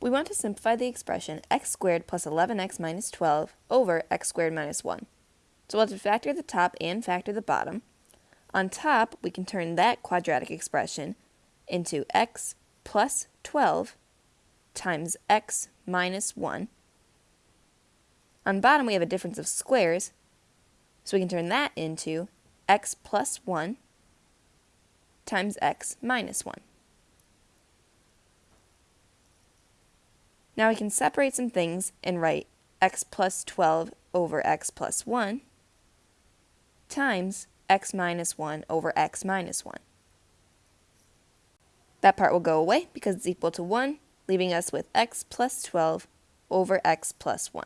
We want to simplify the expression x squared plus 11x minus 12 over x squared minus 1. So we'll have to factor the top and factor the bottom. On top, we can turn that quadratic expression into x plus 12 times x minus 1. On bottom, we have a difference of squares, so we can turn that into x plus 1 times x minus 1. Now we can separate some things and write x plus 12 over x plus 1 times x minus 1 over x minus 1. That part will go away because it's equal to 1, leaving us with x plus 12 over x plus 1.